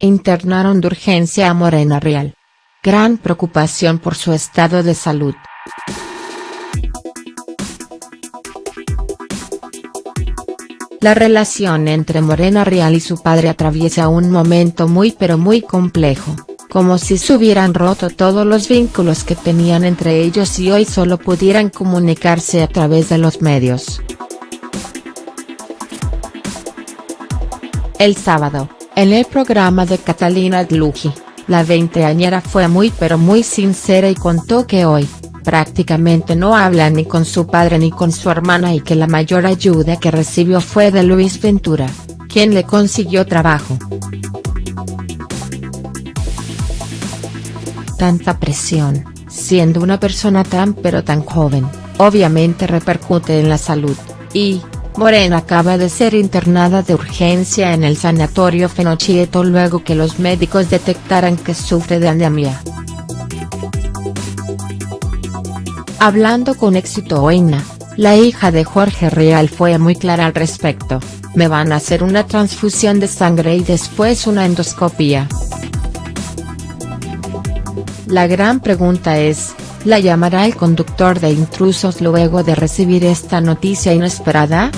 Internaron de urgencia a Morena Real. Gran preocupación por su estado de salud. La relación entre Morena Real y su padre atraviesa un momento muy pero muy complejo, como si se hubieran roto todos los vínculos que tenían entre ellos y hoy solo pudieran comunicarse a través de los medios. El sábado, en el programa de Catalina Dluji, la veinteañera fue muy pero muy sincera y contó que hoy, prácticamente no habla ni con su padre ni con su hermana y que la mayor ayuda que recibió fue de Luis Ventura, quien le consiguió trabajo. Tanta presión, siendo una persona tan pero tan joven, obviamente repercute en la salud, y, Morena acaba de ser internada de urgencia en el sanatorio Fenochieto luego que los médicos detectaran que sufre de anemia. Hablando con éxito Oina, la hija de Jorge Real fue muy clara al respecto, me van a hacer una transfusión de sangre y después una endoscopia. La gran pregunta es, ¿la llamará el conductor de intrusos luego de recibir esta noticia inesperada?.